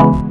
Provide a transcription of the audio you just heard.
Bye.